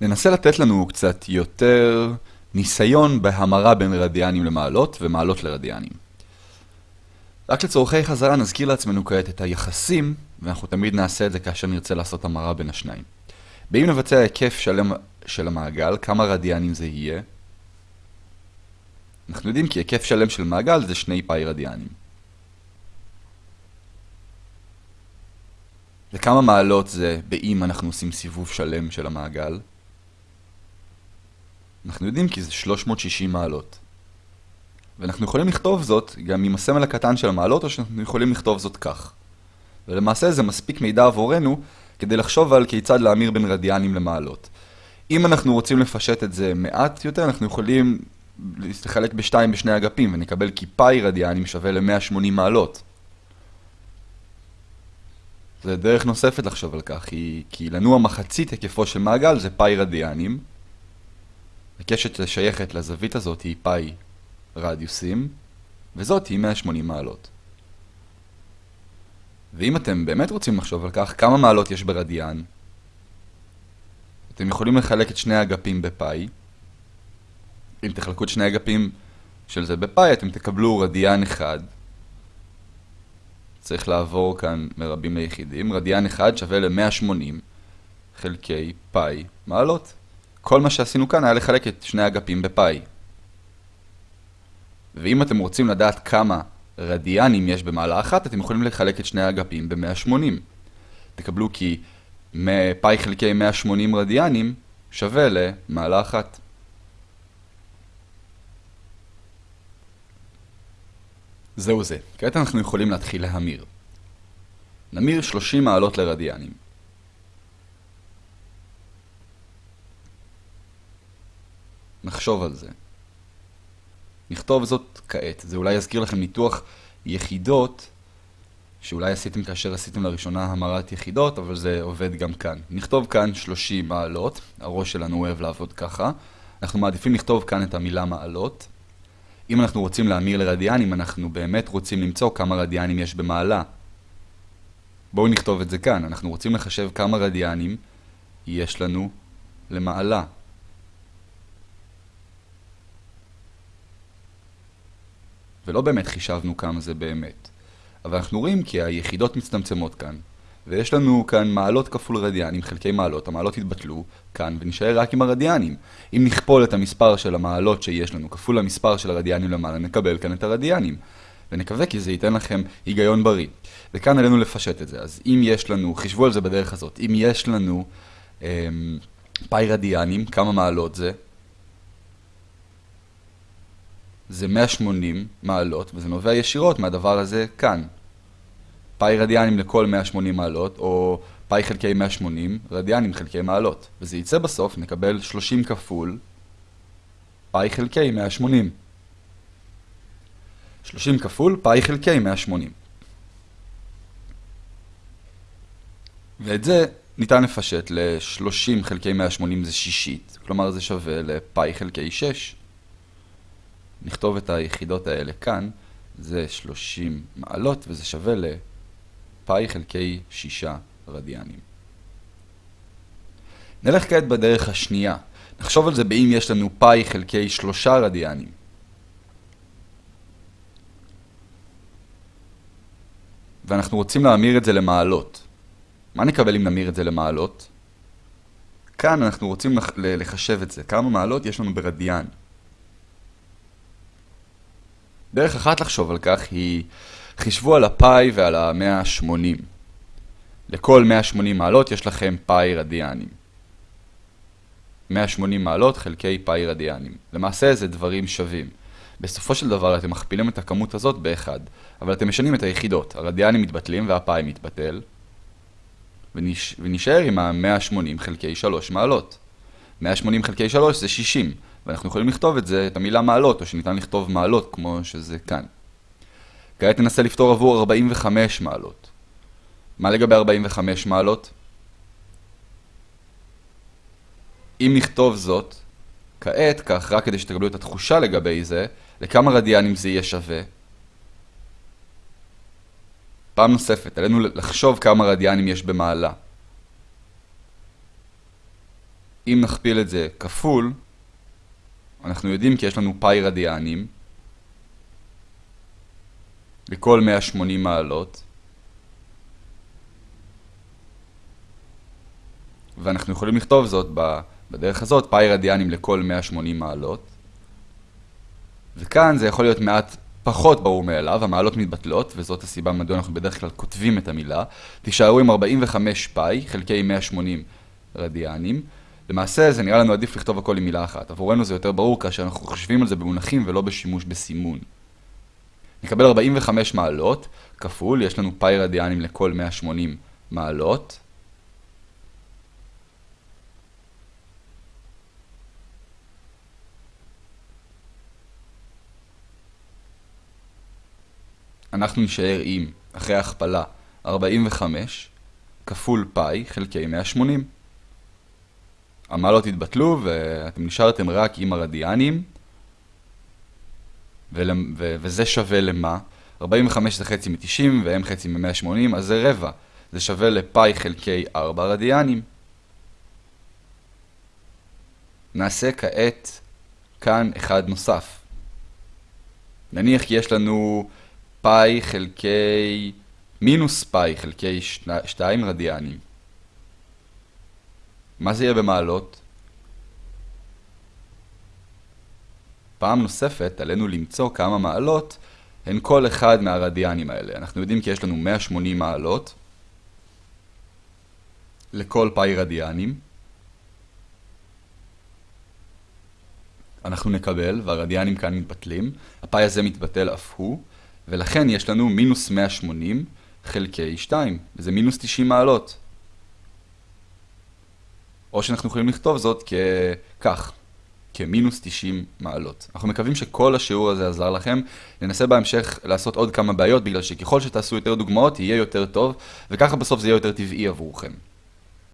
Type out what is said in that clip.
ננסה לתת לנו קצת יותר ניסיון בהמרה בין רדיאנים למעלות ומעלות לרדיאנים. רק לצורכי חזרה נזכיר לעצמנו כעת את היחסים, ואנחנו תמיד נעשה את זה כאשר נרצה לעשות המרה בין השניים. באם נבצע היקף שלם של המעגל, כמה רדיאנים זה יהיה? אנחנו יודעים כי היקף שלם של מעגל זה שני פאי רדיאנים. וכמה מעלות זה באם אנחנו עושים סיבוב שלם של המעגל? אנחנו יודעים כי זה 360 מעלות. ואנחנו יכולים לכתוב זאת גם עם הסמל הקטן של המעלות, או שאנחנו יכולים לכתוב זאת כך. ולמעשה זה מספיק מידע עבורנו כדי לחשוב על כיצד להמיר בין רדיאנים למעלות. אם אנחנו רוצים לפשט את זה מעט יותר, אנחנו יכולים לחלק בשתיים בשני אגפים, ונקבל כי פאי רדיאנים שווה ל-180 מעלות. זה דרך נוספת לחשוב על כך, כי, כי לנוע מחצית היקפו של מעגל זה פאי רדיאנים. הקשת שייכת לזווית הזאת היא פאי רדיוסים, וזאת היא 180 מעלות. ואם אתם באמת רוצים לחשוב על כך, כמה מעלות יש ברדיאן? אתם יכולים לחלק את שני האגפים בפאי. אם תחלקו את שני האגפים של זה בפאי, אתם תקבלו רדיאן אחד. צריך לעבור כאן מרבים ליחידים. רדיאן אחד שווה ל-180 חלקי פאי מעלות. כל מה שעשינו כאן היה לחלק את שני האגפים בפאי. ואם אתם רוצים לדעת כמה רדיאנים יש במעלה אחת, אתם יכולים לחלק את שני האגפים ב-180. תקבלו כי פאי חלקי 180 רדיאנים שווה למעלה אחת. זהו זה. כעת אנחנו יכולים להתחיל להמיר. נמיר 30 מעלות לרדיאנים. נחשוב על זה. נכתוב זאת כעת. זה אולי יזכיר לכם ניתוח יחידות שאולי עשיתם כאשר עשיתם לראשונה המרת יחידות, אבל זה עובד גם כאן. נכתוב כאן 30 מעלות, הראש שלנו אוהב לעבוד ככה. אנחנו מעדיפים לכתוב כאן את המילה מעלות. אם אנחנו רוצים להמיר לרדיאנים, אנחנו באמת רוצים למצוא כמה רדיאנים יש במעלה. בואו נכתוב את זה כאן. אנחנו רוצים לחשב כמה רדיאנים יש לנו למעלה. ולא באמת חישבנו כמה זה באמת. אבל אנחנו רואים כי היחידות מצטמצמות כאן, ויש לנו כאן מעלות כפול רדיאנים, חלקי מעלות, המעלות יתבטלו כאן ונשאר רק עם הרדיאנים. אם נכפול את המספר של המעלות שיש לנו כפול המספר של הרדיאנים למעלה, נקבל כאן את הרדיאנים. ונקווה כי זה ייתן לכם היגיון בריא. וכאן עלינו לפשט את זה. אז אם יש לנו, חישבו על זה בדרך הזאת, אם יש לנו אמ, פאי רדיאנים, כמה מעלות זה? זה 180 מעלות, וזה נובע ישירות מהדבר הזה כאן. פאי רדיאנים לכל 180 מעלות, או פאי חלקי 180 רדיאנים חלקי מעלות. וזה יצא בסוף, נקבל 30 כפול פאי חלקי 180. 30 כפול פאי חלקי 180. ואת זה ניתן לפשט ל-30 חלקי 180 זה שישית, כלומר זה שווה לפאי חלקי 6. נכתוב את היחידות האלה כאן, זה 30 מעלות וזה שווה לפאי חלקי 6 רדיאנים. נלך כעת בדרך השנייה. נחשוב על זה באם יש לנו פאי חלקי 3 רדיאנים. ואנחנו רוצים להמיר את זה למעלות. מה נקבל אם נמיר את זה למעלות? כאן אנחנו רוצים לחשב את זה. כמה מעלות יש לנו ברדיאן. דרך אחת לחשוב על כך היא, חישבו על הפאי ועל ה-180. לכל 180 מעלות יש לכם פאי רדיאנים. 180 מעלות חלקי פאי רדיאנים. למעשה זה דברים שווים. בסופו של דבר אתם מכפילים את הכמות הזאת באחד, אבל אתם משנים את היחידות. הרדיאנים מתבטלים והפאי מתבטל, ונש... ונשאר עם ה-180 חלקי 3 מעלות. 180 חלקי 3 זה 60, ואנחנו יכולים לכתוב את זה, את המילה מעלות, או שניתן לכתוב מעלות כמו שזה כאן. כעת ננסה לפתור עבור 45 מעלות. מה לגבי 45 מעלות? אם נכתוב זאת, כעת, כך רק כדי שתקבלו את התחושה לגבי זה, לכמה רדיאנים זה יהיה שווה? פעם נוספת, עלינו לחשוב כמה רדיאנים יש במעלה. אם נכפיל את זה כפול, אנחנו יודעים כי יש לנו פאי רדיאנים לכל 180 מעלות, ואנחנו יכולים לכתוב זאת בדרך הזאת, פאי רדיאנים לכל 180 מעלות. וכאן זה יכול להיות מעט פחות ברור מאליו, המעלות מתבטלות, וזאת הסיבה מדוע אנחנו בדרך כלל כותבים את המילה. תישארו עם 45 פאי חלקי 180 רדיאנים. למעשה זה נראה לנו עדיף לכתוב הכל עם מילה אחת. עבורנו זה יותר ברור כאשר אנחנו חושבים על זה במונחים ולא בשימוש בסימון. נקבל 45 מעלות, כפול, יש לנו פאי רדיאנים לכל 180 מעלות. אנחנו נשאר עם, אחרי הכפלה, 45 כפול פאי חלקי 180. המעלות התבטלו ואתם נשארתם רק עם הרדיאנים, ול... ו... וזה שווה למה? 45 זה חצי מ-90 והם חצי מ-180, אז זה רבע. זה שווה לפאי חלקי 4 רדיאנים. נעשה כעת כאן אחד נוסף. נניח כי יש לנו פאי חלקי מינוס פאי חלקי 2 רדיאנים. מה זה יהיה במעלות? פעם נוספת עלינו למצוא כמה מעלות הן כל אחד מהרדיאנים האלה. אנחנו יודעים כי יש לנו 180 מעלות לכל פאי רדיאנים. אנחנו נקבל, והרדיאנים כאן מתבטלים, הפאי הזה מתבטל אף הוא, ולכן יש לנו מינוס 180 חלקי 2, וזה מינוס 90 מעלות. או שאנחנו יכולים לכתוב זאת ככך, כמינוס 90 מעלות. אנחנו מקווים שכל השיעור הזה עזר לכם. ננסה בהמשך לעשות עוד כמה בעיות, בגלל שככל שתעשו יותר דוגמאות, יהיה יותר טוב, וככה בסוף זה יהיה יותר טבעי עבורכם.